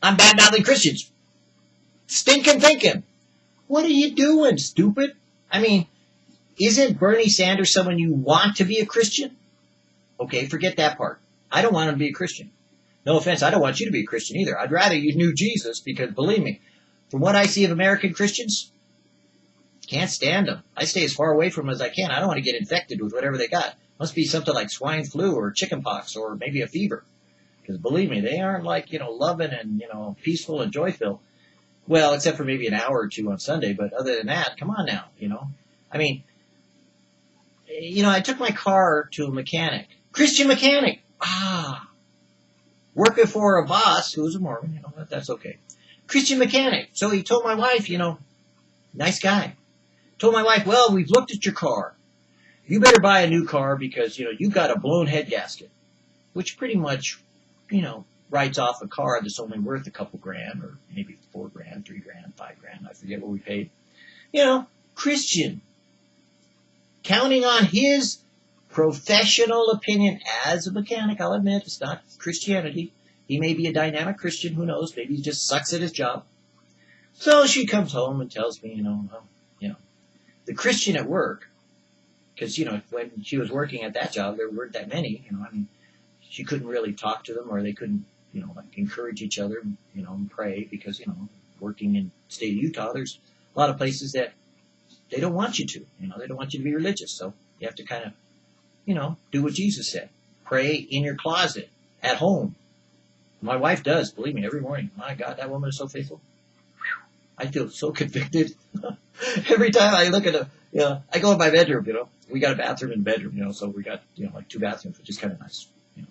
I'm badmouthing Christians. Stinking thinking. What are you doing, stupid? I mean, isn't Bernie Sanders someone you want to be a Christian? Okay, forget that part. I don't want him to be a Christian. No offense, I don't want you to be a Christian either. I'd rather you knew Jesus because believe me, from what I see of American Christians, can't stand them. I stay as far away from them as I can. I don't want to get infected with whatever they got. Must be something like swine flu or chickenpox or maybe a fever. Because believe me, they aren't like, you know, loving and, you know, peaceful and joyful. Well, except for maybe an hour or two on Sunday, but other than that, come on now, you know. I mean, you know, I took my car to a mechanic, Christian mechanic. Ah, working for a boss who's a Mormon, you know, that's okay. Christian mechanic. So he told my wife, you know, nice guy. Told my wife, well, we've looked at your car. You better buy a new car because, you know, you've got a blown head gasket, which pretty much, you know, writes off a car that's only worth a couple grand or maybe four grand, three grand, five grand. I forget what we paid. You know, Christian. Counting on his professional opinion as a mechanic, I'll admit, it's not Christianity. He may be a dynamic Christian, who knows? Maybe he just sucks at his job. So she comes home and tells me, you know, well, you know, the Christian at work, because, you know, when she was working at that job, there weren't that many, you know, I mean, she couldn't really talk to them or they couldn't, you know, like encourage each other, you know, and pray because, you know, working in state of Utah, there's a lot of places that they don't want you to, you know, they don't want you to be religious. So you have to kind of, you know, do what Jesus said. Pray in your closet, at home. My wife does, believe me, every morning. My God, that woman is so faithful. I feel so convicted. every time I look at a, you know, I go in my bedroom, you know, we got a bathroom and bedroom, you know, so we got, you know, like two bathrooms, which is kind of nice. You know.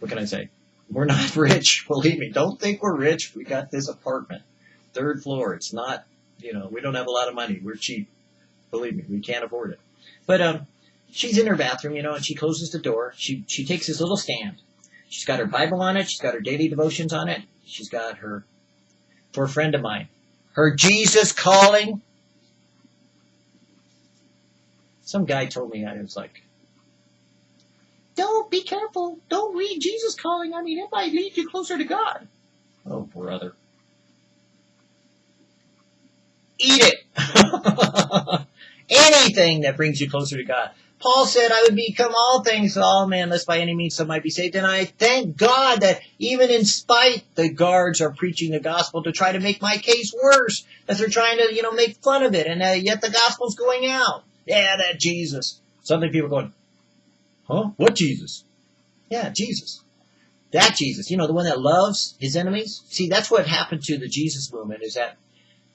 What can I say? We're not rich, believe me. Don't think we're rich. We got this apartment, third floor. It's not, you know, we don't have a lot of money. We're cheap. Believe me, we can't afford it. But um, she's in her bathroom, you know, and she closes the door. She she takes this little stand. She's got her Bible on it. She's got her daily devotions on it. She's got her for a friend of mine, her Jesus calling. Some guy told me I was like, don't be careful. Don't read Jesus calling. I mean, it might lead you closer to God. Oh, brother. Eat it. Anything that brings you closer to God. Paul said, I would become all things to all men, lest by any means some might be saved. And I thank God that even in spite the guards are preaching the gospel to try to make my case worse, that they're trying to, you know, make fun of it, and uh, yet the gospel's going out. Yeah, that Jesus. Something people going, huh? What Jesus? Yeah, Jesus. That Jesus, you know, the one that loves his enemies. See, that's what happened to the Jesus movement is that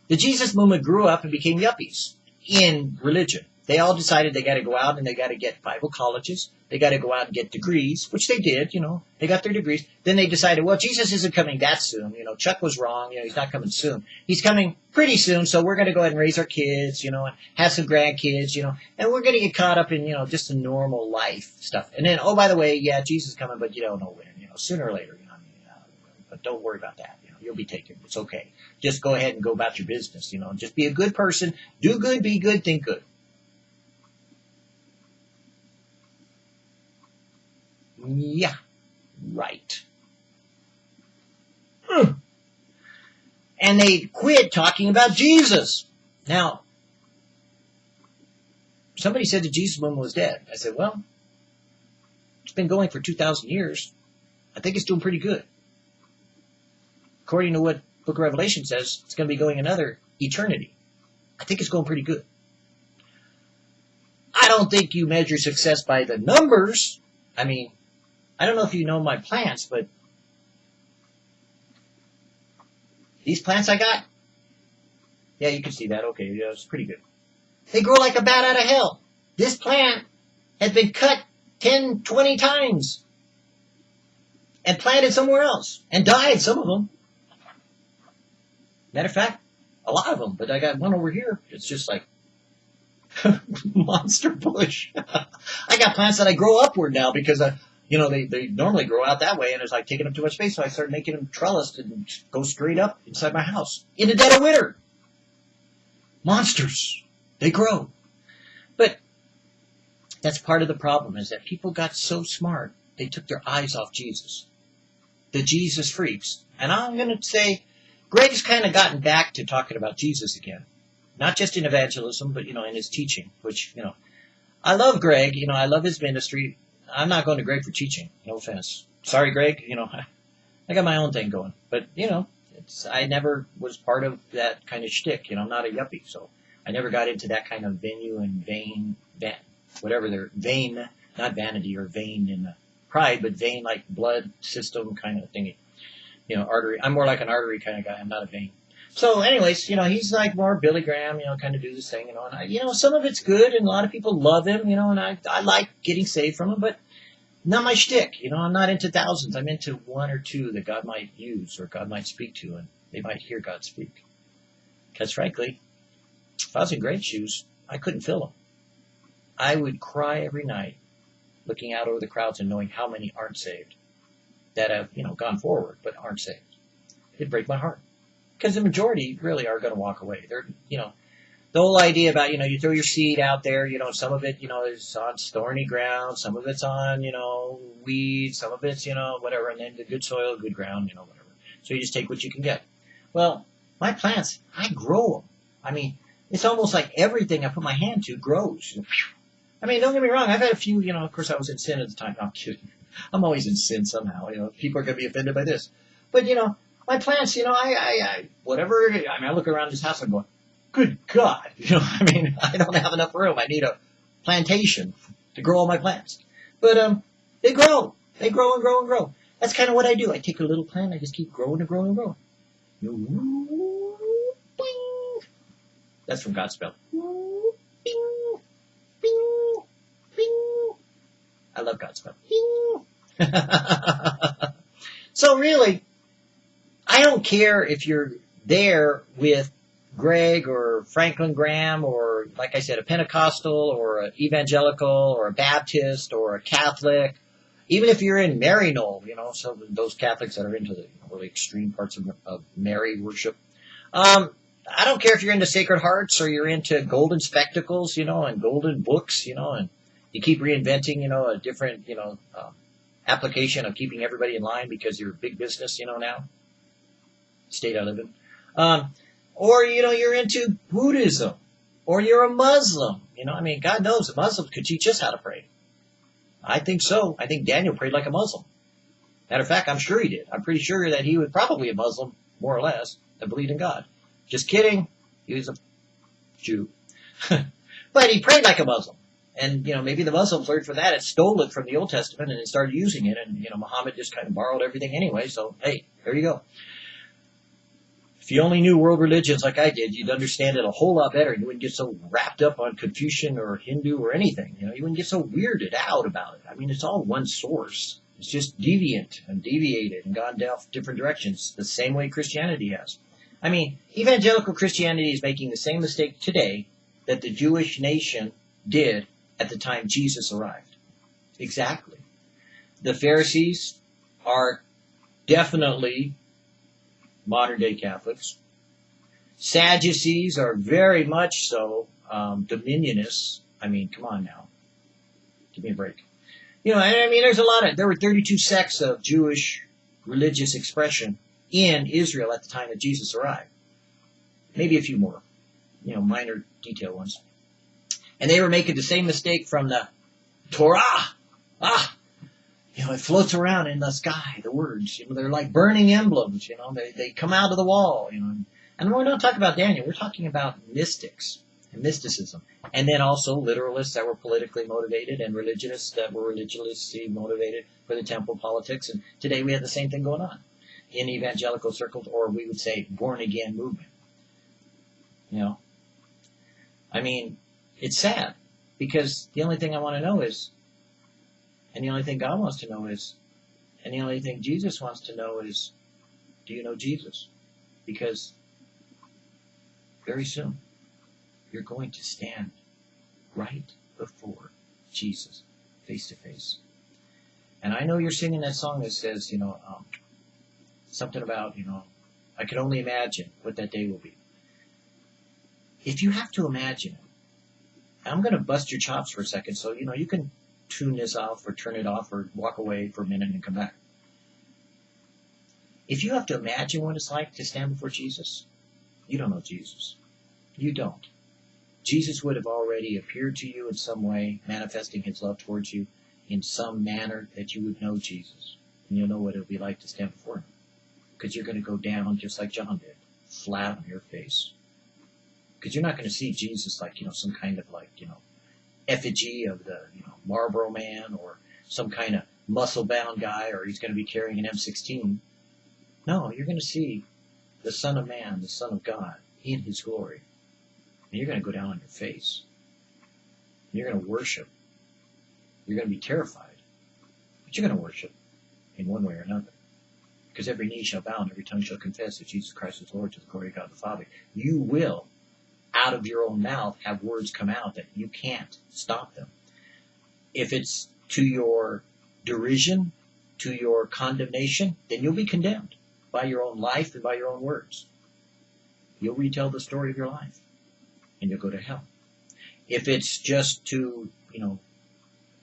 the Jesus movement grew up and became yuppies in religion. They all decided they got to go out and they got to get Bible colleges. They got to go out and get degrees, which they did, you know. They got their degrees. Then they decided, well, Jesus isn't coming that soon. You know, Chuck was wrong. You know, he's not coming soon. He's coming pretty soon, so we're going to go ahead and raise our kids, you know, and have some grandkids, you know, and we're going to get caught up in, you know, just the normal life stuff. And then, oh, by the way, yeah, Jesus is coming, but you don't know when, you know, sooner or later, you know, I mean, uh, but don't worry about that. You know, you'll be taken. It's okay. Just go ahead and go about your business, you know, just be a good person. Do good, be good, think good. Yeah, right. Hmm. And they quit talking about Jesus. Now, somebody said the Jesus movement was dead. I said, well, it's been going for 2,000 years. I think it's doing pretty good. According to what Book of Revelation says, it's going to be going another eternity. I think it's going pretty good. I don't think you measure success by the numbers. I mean, I don't know if you know my plants, but these plants I got, yeah, you can see that. Okay, yeah, it's pretty good. They grow like a bat out of hell. This plant has been cut 10, 20 times and planted somewhere else and died, some of them. Matter of fact, a lot of them, but I got one over here. It's just like monster bush. I got plants that I grow upward now because I, you know, they, they normally grow out that way and it's like taking up too much space. So I started making them trellised and go straight up inside my house in the dead of winter. Monsters. They grow. But that's part of the problem is that people got so smart, they took their eyes off Jesus. The Jesus freaks. And I'm going to say, Greg's kind of gotten back to talking about Jesus again. Not just in evangelism, but, you know, in his teaching, which, you know, I love Greg. You know, I love his ministry. I'm not going to Greg for teaching. No offense. Sorry, Greg. You know, I got my own thing going. But you know, it's I never was part of that kind of shtick. You know, I'm not a yuppie, so I never got into that kind of venue and vain, van, whatever they're vain, not vanity or vain in the pride, but vain like blood system kind of thingy. you know, artery. I'm more like an artery kind of guy. I'm not a vein. So, anyways, you know, he's like more Billy Graham, you know, kind of do this thing, you know, and I, you know, some of it's good, and a lot of people love him, you know, and I, I like getting saved from him, but not my shtick, you know. I'm not into thousands. I'm into one or two that God might use or God might speak to, and they might hear God speak. Because frankly, if I was in Greg's shoes, I couldn't fill them. I would cry every night, looking out over the crowds and knowing how many aren't saved, that have, you know, gone forward but aren't saved. It'd break my heart because the majority really are going to walk away. They're, you know, the whole idea about, you know, you throw your seed out there, you know, some of it, you know, is on thorny ground, some of it's on, you know, weeds, some of it's, you know, whatever, and then the good soil, good ground, you know, whatever. So you just take what you can get. Well, my plants, I grow them. I mean, it's almost like everything I put my hand to grows. I mean, don't get me wrong, I've had a few, you know, of course I was in sin at the time. No, I'm kidding. I'm always in sin somehow, you know, people are going to be offended by this. But, you know, my plants, you know, I, I, I whatever. I mean, I look around this house, I'm going, good God, you know, I mean, I don't have enough room. I need a plantation to grow all my plants. But um, they grow, they grow and grow and grow. That's kind of what I do. I take a little plant, I just keep growing and growing and growing. That's from Godspell. I love Godspell. so really, I don't care if you're there with Greg or Franklin Graham or, like I said, a Pentecostal or an evangelical or a Baptist or a Catholic. Even if you're in Maryknoll, you know, of those Catholics that are into the really extreme parts of, of Mary worship. Um, I don't care if you're into Sacred Hearts or you're into golden spectacles, you know, and golden books, you know, and you keep reinventing, you know, a different, you know, um, application of keeping everybody in line because you're a big business, you know, now state I live in. Um, or, you know, you're into Buddhism or you're a Muslim. You know, I mean, God knows a Muslim could teach us how to pray. I think so. I think Daniel prayed like a Muslim. Matter of fact, I'm sure he did. I'm pretty sure that he was probably a Muslim, more or less, that believed in God. Just kidding. He was a Jew. but he prayed like a Muslim. And, you know, maybe the Muslims learned from that and stole it from the Old Testament and started using it. And, you know, Muhammad just kind of borrowed everything anyway. So, hey, there you go. If you only knew world religions like I did, you'd understand it a whole lot better. You wouldn't get so wrapped up on Confucian or Hindu or anything. You know, you wouldn't get so weirded out about it. I mean, it's all one source. It's just deviant and deviated and gone down different directions, the same way Christianity has. I mean, evangelical Christianity is making the same mistake today that the Jewish nation did at the time Jesus arrived. Exactly. The Pharisees are definitely modern day Catholics. Sadducees are very much so um, dominionists. I mean, come on now. Give me a break. You know, I mean, there's a lot of, there were 32 sects of Jewish religious expression in Israel at the time that Jesus arrived. Maybe a few more, you know, minor detail ones. And they were making the same mistake from the Torah. Ah, you know, it floats around in the sky, the words, you know, they're like burning emblems, you know, they, they come out of the wall, you know. And we're not talking about Daniel, we're talking about mystics and mysticism. And then also literalists that were politically motivated and religionists that were religiously motivated for the temple politics. And today we have the same thing going on in evangelical circles, or we would say born again movement. You know, I mean, it's sad because the only thing I want to know is and the only thing God wants to know is, and the only thing Jesus wants to know is, do you know Jesus? Because very soon, you're going to stand right before Jesus, face to face. And I know you're singing that song that says, you know, um, something about, you know, I can only imagine what that day will be. If you have to imagine it, I'm going to bust your chops for a second, so, you know, you can tune this off or turn it off or walk away for a minute and come back. If you have to imagine what it's like to stand before Jesus, you don't know Jesus. You don't. Jesus would have already appeared to you in some way, manifesting his love towards you in some manner that you would know Jesus. And you'll know what it'll be like to stand before him. Because you're going to go down just like John did, flat on your face. Because you're not going to see Jesus like, you know, some kind of like, you know, effigy of the you know Marlboro Man or some kind of muscle bound guy, or he's going to be carrying an M16. No, you're going to see the Son of Man, the Son of God, in His glory. And you're going to go down on your face. You're going to worship. You're going to be terrified. But you're going to worship in one way or another. Because every knee shall bow and every tongue shall confess that Jesus Christ is Lord to the glory of God the Father. You will, out of your own mouth, have words come out that you can't stop them. If it's to your derision, to your condemnation, then you'll be condemned by your own life and by your own words. You'll retell the story of your life and you'll go to hell. If it's just to, you know,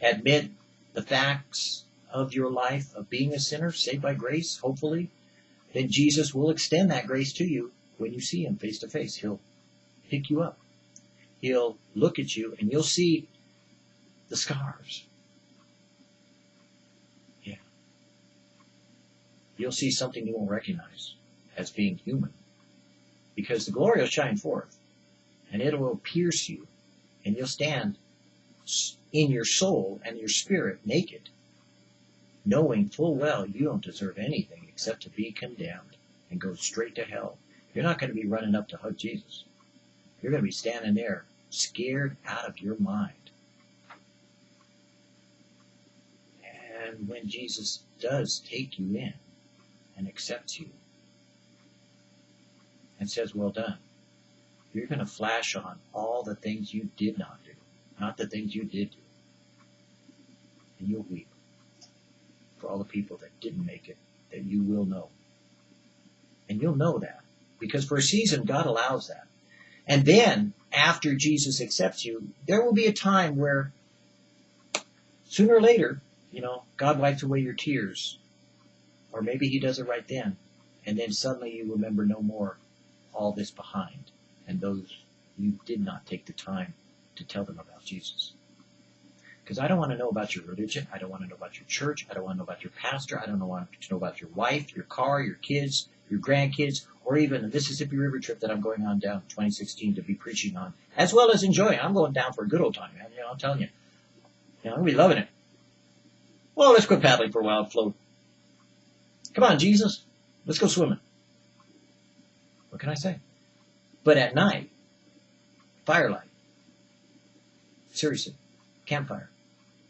admit the facts of your life of being a sinner, saved by grace, hopefully, then Jesus will extend that grace to you when you see him face to face. He'll pick you up. He'll look at you and you'll see the scars. Yeah. You'll see something you won't recognize as being human. Because the glory will shine forth and it will pierce you and you'll stand in your soul and your spirit naked, knowing full well you don't deserve anything except to be condemned and go straight to hell. You're not going to be running up to hug Jesus. You're going to be standing there scared out of your mind. And when Jesus does take you in and accepts you and says, well done, you're going to flash on all the things you did not do, not the things you did do. And you'll weep for all the people that didn't make it, that you will know. And you'll know that. Because for a season, God allows that. And then, after Jesus accepts you, there will be a time where, sooner or later, you know, God wipes away your tears. Or maybe He does it right then. And then suddenly you remember no more all this behind and those you did not take the time to tell them about Jesus. Because I don't want to know about your religion. I don't want to know about your church. I don't want to know about your pastor. I don't want to know about your wife, your car, your kids, your grandkids, or even the Mississippi River trip that I'm going on down 2016 to be preaching on, as well as enjoying. I'm going down for a good old time, man. You know, I'm telling you. You know, I'm be loving it. Well, let's quit paddling for a while float. Come on, Jesus. Let's go swimming. What can I say? But at night, firelight. Seriously, campfire.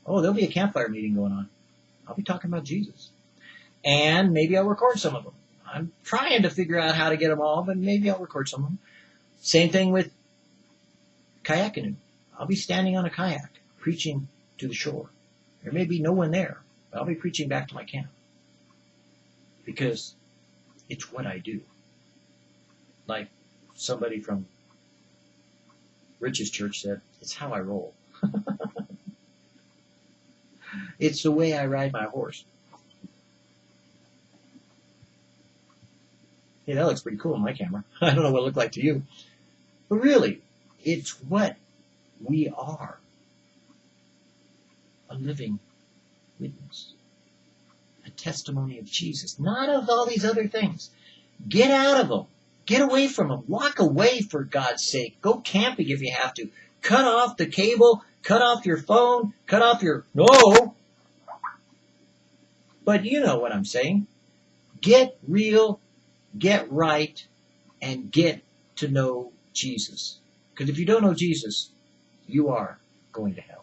Oh, there'll be a campfire meeting going on. I'll be talking about Jesus. And maybe I'll record some of them. I'm trying to figure out how to get them all, but maybe I'll record some of them. Same thing with kayak canoe. I'll be standing on a kayak preaching to the shore. There may be no one there, but I'll be preaching back to my camp. Because it's what I do. Like somebody from Rich's church said, it's how I roll. it's the way I ride my horse. Hey, that looks pretty cool on my camera. I don't know what it looked like to you. But really, it's what we are. A living witness. A testimony of Jesus. Not of all these other things. Get out of them. Get away from them. Walk away for God's sake. Go camping if you have to. Cut off the cable. Cut off your phone. Cut off your, no. But you know what I'm saying. Get real, get right, and get to know Jesus. Because if you don't know Jesus, you are going to hell.